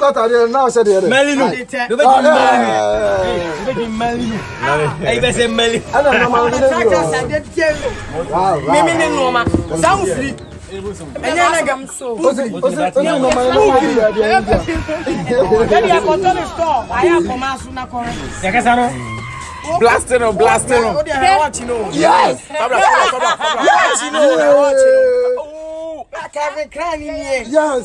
got at here now said here. Melinu. Do be Melinu. No be Melinu. Hey, be say Melinu. Ana na ma Melinu. Mimi ni noma. Sound free. Ẹ̀yẹ́ náà gàm so. Ó sì ó sì ó sì nọmọ ẹ̀ náà kiri ẹ̀dí ẹ̀yẹ́ jà. Bẹ́ẹ̀ni ẹ̀kọ́ tó lè tọ̀, ayé àkọ́ máa sún náà kọrin. Yẹ̀kẹ́sà náà. Blasting him, blasting him. Oh, they're watching him. Yes! Come on, come on, come on. Watching him, watching him. Oh, I can't be crying in here. Yes!